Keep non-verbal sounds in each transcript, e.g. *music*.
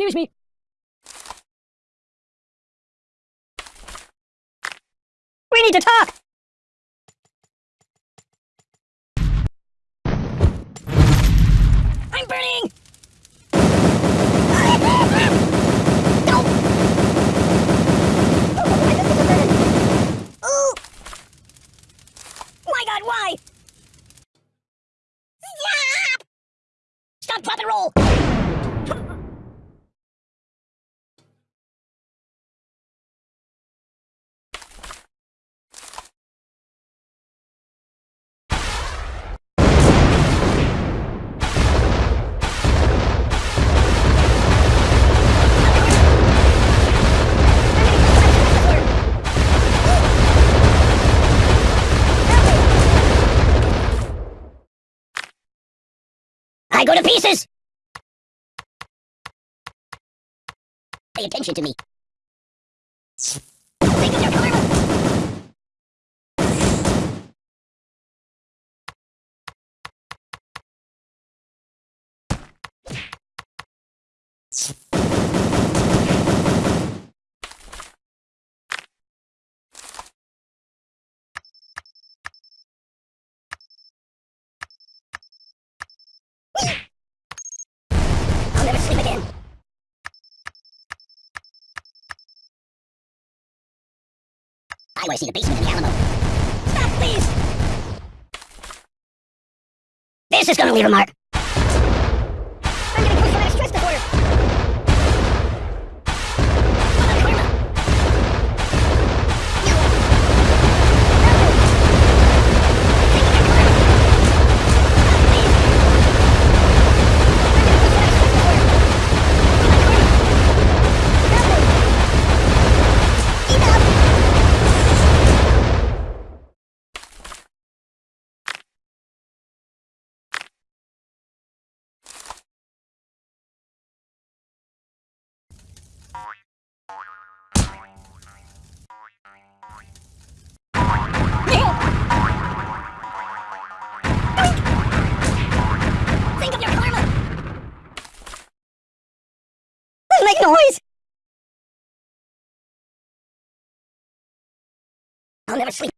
Excuse me. We need to talk! I'm burning! Pay attention to me. I want to see the basement of the Alamo. Stop, please! This is gonna leave a mark! never sleep.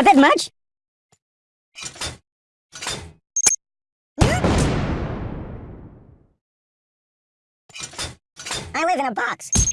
Not that much. I live in a box.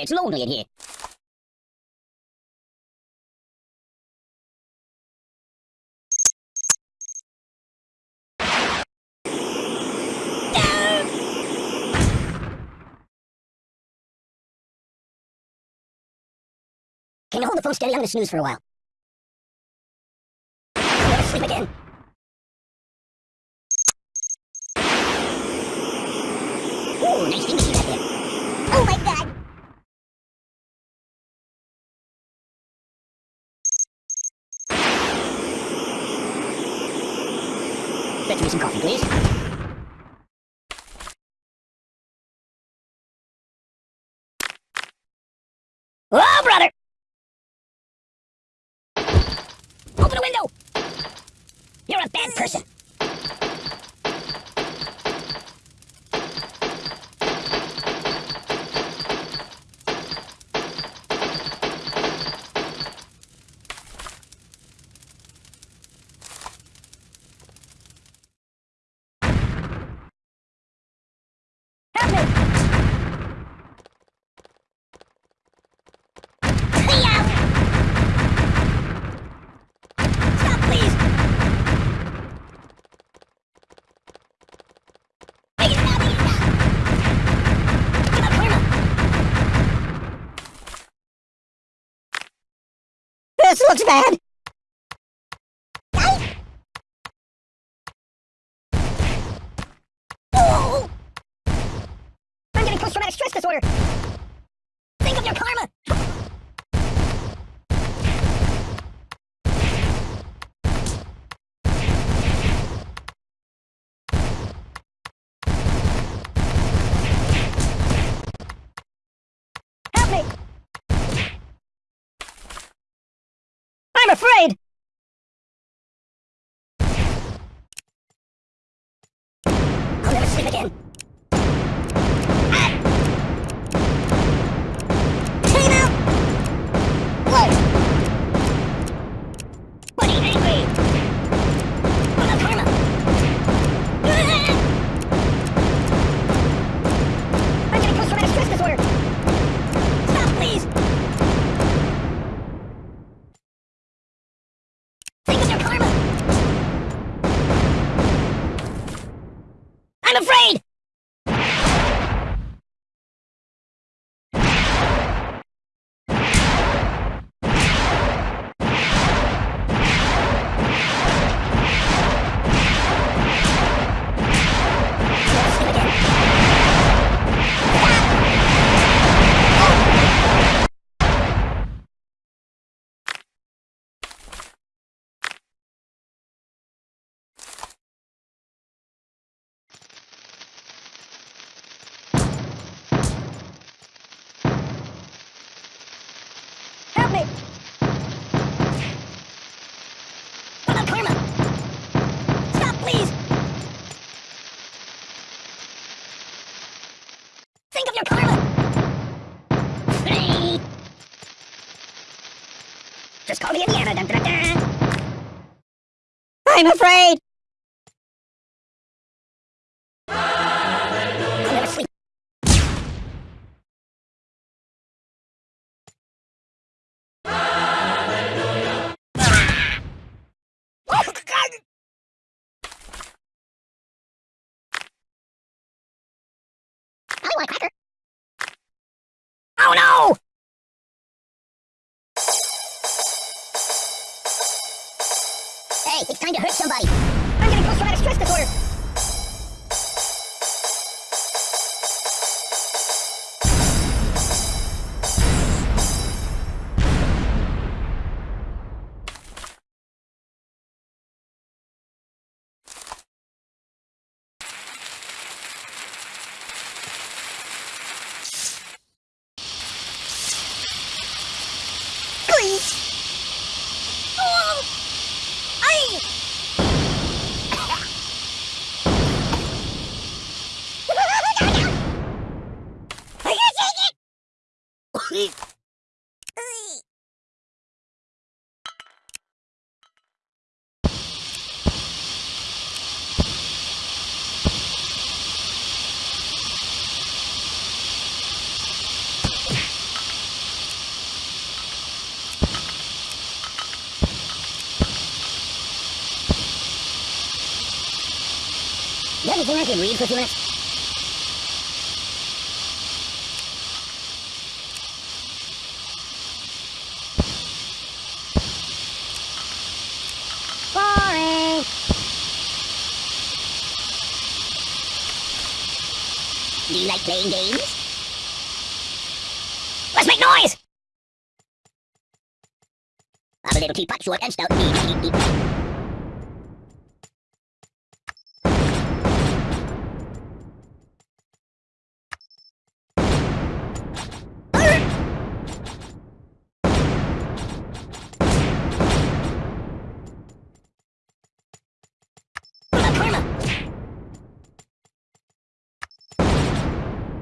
It's lonely in here. Can you hold the phone steady? I'm gonna snooze for a while. I'm gonna sleep again. Fetch me some coffee, please. Oh, brother! Open the window! You're a bad person. Help me! Hey-yow! Stop, please! Make it stop, make it stop! Give up, Karma! This looks bad! I'm getting post-traumatic stress disorder! I'm afraid! Think of your karma! Hey! Just call me Indiana. Dun, dun, dun. I'm afraid! I'll never sleep. God! I want a cracker. Oh no! Does you think I can read. Do you like playing games? Let's make noise! I'm a little teapot, short and stout.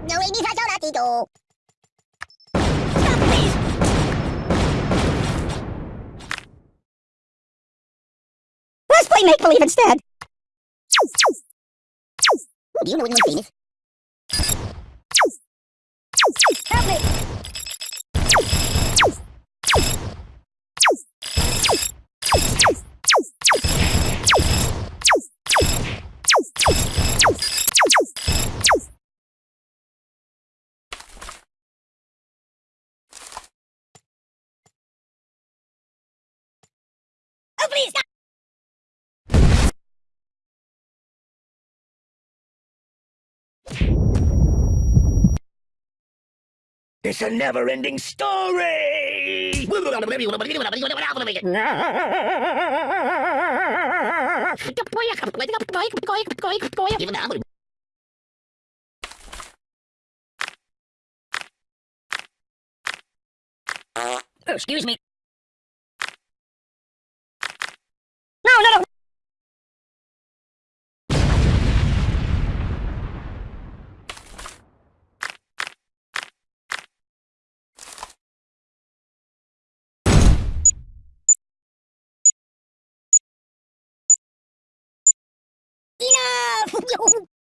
No, Let's play make-believe instead. Do you know famous? Help me! It's a never-ending story! Excuse me. *laughs* no.